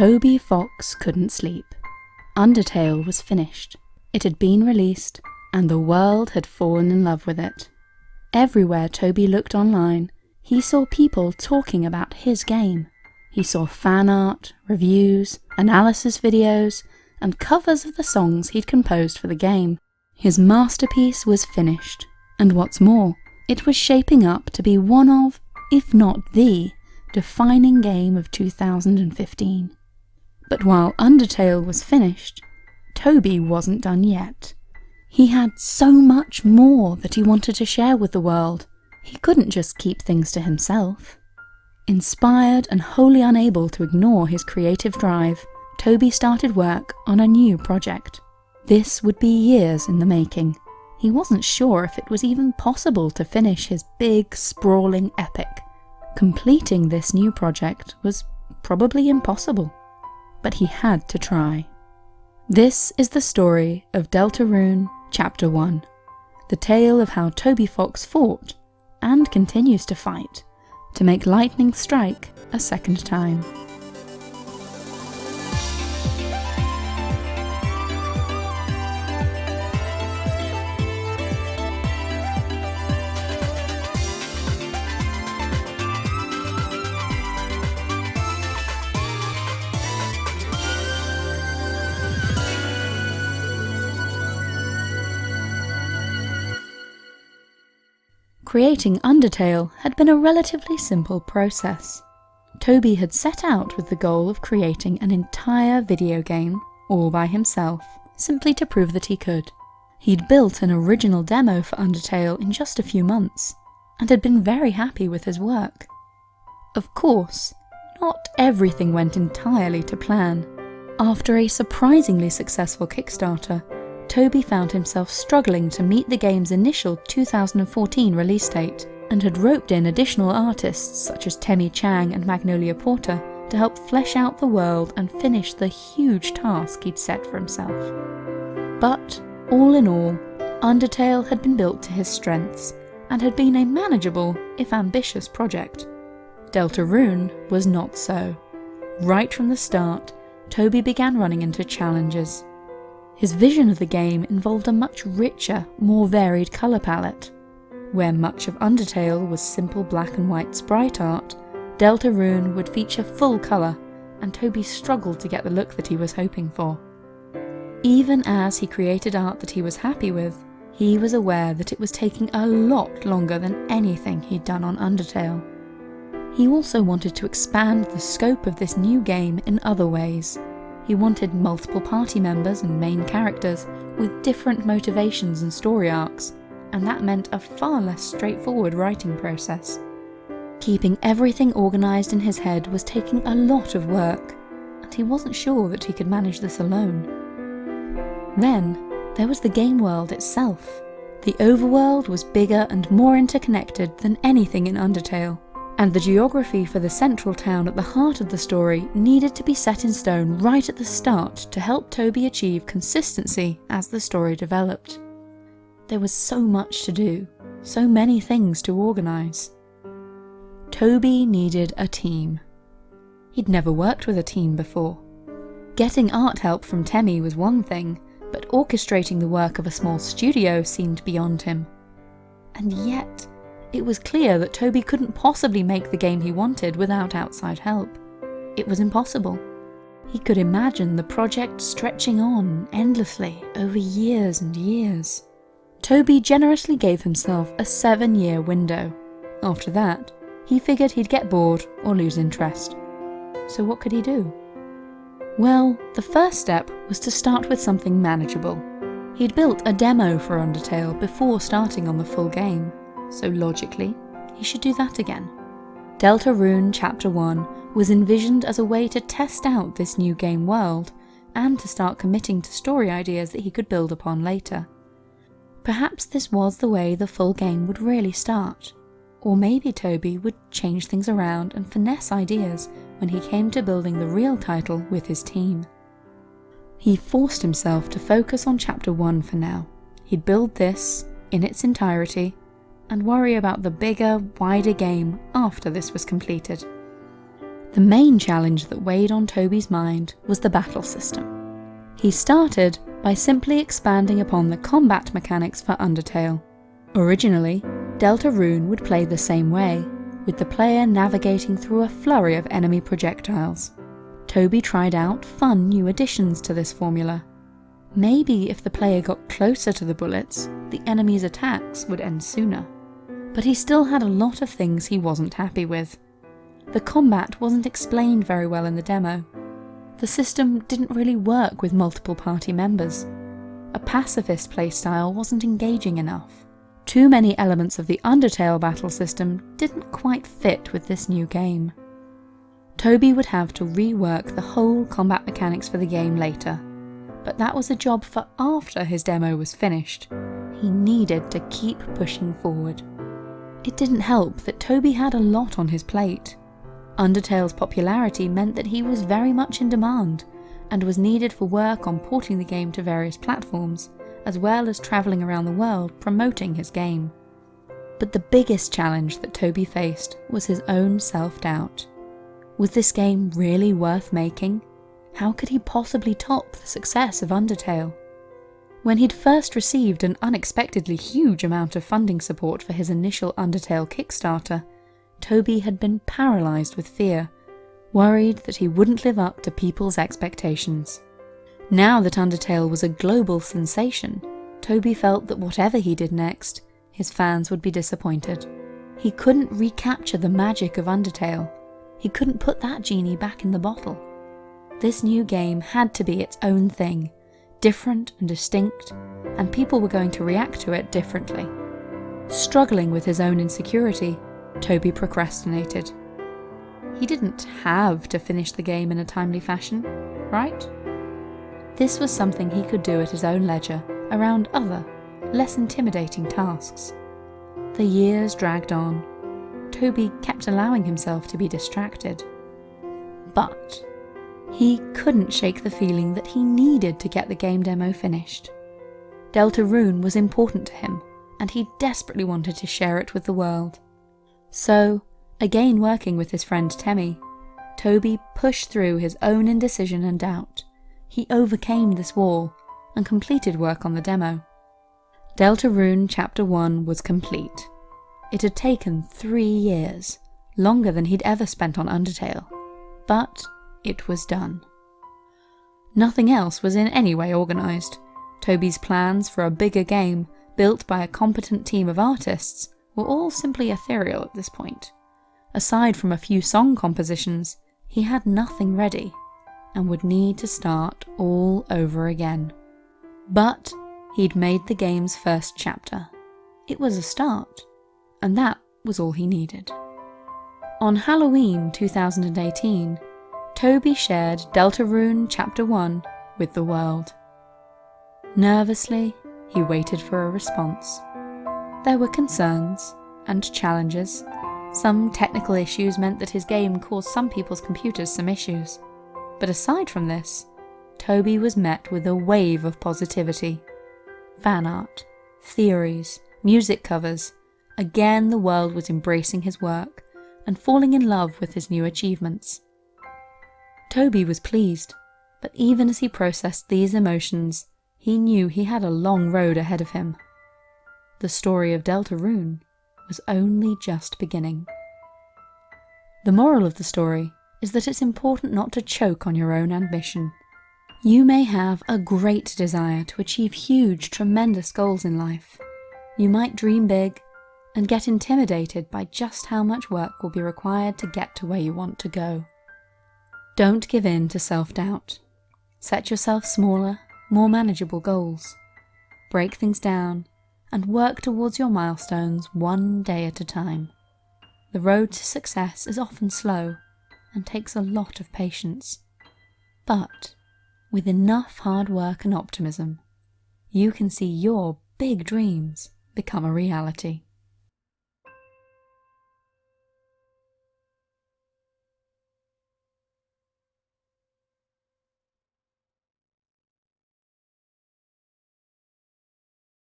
Toby Fox couldn't sleep. Undertale was finished. It had been released, and the world had fallen in love with it. Everywhere Toby looked online, he saw people talking about his game. He saw fan art, reviews, analysis videos, and covers of the songs he'd composed for the game. His masterpiece was finished, and what's more, it was shaping up to be one of, if not the, defining game of 2015. But while Undertale was finished, Toby wasn't done yet. He had so much more that he wanted to share with the world. He couldn't just keep things to himself. Inspired and wholly unable to ignore his creative drive, Toby started work on a new project. This would be years in the making. He wasn't sure if it was even possible to finish his big, sprawling epic. Completing this new project was probably impossible but he had to try. This is the story of Deltarune Chapter 1, the tale of how Toby Fox fought, and continues to fight, to make lightning strike a second time. Creating Undertale had been a relatively simple process. Toby had set out with the goal of creating an entire video game, all by himself, simply to prove that he could. He'd built an original demo for Undertale in just a few months, and had been very happy with his work. Of course, not everything went entirely to plan. After a surprisingly successful Kickstarter, Toby found himself struggling to meet the game's initial 2014 release date, and had roped in additional artists such as Temmie Chang and Magnolia Porter to help flesh out the world and finish the huge task he'd set for himself. But, all in all, Undertale had been built to his strengths, and had been a manageable, if ambitious, project. Deltarune was not so. Right from the start, Toby began running into challenges. His vision of the game involved a much richer, more varied colour palette. Where much of Undertale was simple black and white sprite art, Deltarune would feature full colour, and Toby struggled to get the look that he was hoping for. Even as he created art that he was happy with, he was aware that it was taking a lot longer than anything he'd done on Undertale. He also wanted to expand the scope of this new game in other ways, he wanted multiple party members and main characters with different motivations and story arcs, and that meant a far less straightforward writing process. Keeping everything organised in his head was taking a lot of work, and he wasn't sure that he could manage this alone. Then, there was the game world itself. The overworld was bigger and more interconnected than anything in Undertale, and the geography for the central town at the heart of the story needed to be set in stone right at the start to help Toby achieve consistency as the story developed. There was so much to do, so many things to organise. Toby needed a team. He'd never worked with a team before. Getting art help from Temmie was one thing, but orchestrating the work of a small studio seemed beyond him. And yet, it was clear that Toby couldn't possibly make the game he wanted without outside help. It was impossible. He could imagine the project stretching on endlessly over years and years. Toby generously gave himself a seven year window. After that, he figured he'd get bored or lose interest. So what could he do? Well, the first step was to start with something manageable. He'd built a demo for Undertale before starting on the full game so logically, he should do that again. Deltarune Chapter 1 was envisioned as a way to test out this new game world, and to start committing to story ideas that he could build upon later. Perhaps this was the way the full game would really start. Or maybe Toby would change things around and finesse ideas when he came to building the real title with his team. He forced himself to focus on Chapter 1 for now. He'd build this, in its entirety, and worry about the bigger, wider game after this was completed. The main challenge that weighed on Toby's mind was the battle system. He started by simply expanding upon the combat mechanics for Undertale. Originally, Deltarune would play the same way, with the player navigating through a flurry of enemy projectiles. Toby tried out fun new additions to this formula. Maybe if the player got closer to the bullets, the enemy's attacks would end sooner. But he still had a lot of things he wasn't happy with. The combat wasn't explained very well in the demo. The system didn't really work with multiple party members. A pacifist playstyle wasn't engaging enough. Too many elements of the Undertale battle system didn't quite fit with this new game. Toby would have to rework the whole combat mechanics for the game later, but that was a job for after his demo was finished. He needed to keep pushing forward. It didn't help that Toby had a lot on his plate. Undertale's popularity meant that he was very much in demand, and was needed for work on porting the game to various platforms, as well as travelling around the world promoting his game. But the biggest challenge that Toby faced was his own self-doubt. Was this game really worth making? How could he possibly top the success of Undertale? When he'd first received an unexpectedly huge amount of funding support for his initial Undertale Kickstarter, Toby had been paralysed with fear, worried that he wouldn't live up to people's expectations. Now that Undertale was a global sensation, Toby felt that whatever he did next, his fans would be disappointed. He couldn't recapture the magic of Undertale. He couldn't put that genie back in the bottle. This new game had to be its own thing, different and distinct, and people were going to react to it differently. Struggling with his own insecurity, Toby procrastinated. He didn't have to finish the game in a timely fashion, right? This was something he could do at his own leisure around other, less intimidating tasks. The years dragged on. Toby kept allowing himself to be distracted. But he couldn't shake the feeling that he needed to get the game demo finished. Deltarune was important to him, and he desperately wanted to share it with the world. So, again working with his friend Temmie, Toby pushed through his own indecision and doubt. He overcame this wall and completed work on the demo. Deltarune Chapter 1 was complete. It had taken three years, longer than he'd ever spent on Undertale, but it was done. Nothing else was in any way organised. Toby's plans for a bigger game, built by a competent team of artists, were all simply ethereal at this point. Aside from a few song compositions, he had nothing ready, and would need to start all over again. But he'd made the game's first chapter. It was a start, and that was all he needed. On Halloween 2018, Toby shared Deltarune Chapter 1 with the world. Nervously, he waited for a response. There were concerns and challenges. Some technical issues meant that his game caused some people's computers some issues. But aside from this, Toby was met with a wave of positivity. Fan art, theories, music covers. Again, the world was embracing his work and falling in love with his new achievements. Toby was pleased, but even as he processed these emotions, he knew he had a long road ahead of him. The story of Deltarune was only just beginning. The moral of the story is that it's important not to choke on your own ambition. You may have a great desire to achieve huge, tremendous goals in life. You might dream big and get intimidated by just how much work will be required to get to where you want to go. Don't give in to self-doubt. Set yourself smaller, more manageable goals. Break things down and work towards your milestones one day at a time. The road to success is often slow and takes a lot of patience. But with enough hard work and optimism, you can see your big dreams become a reality.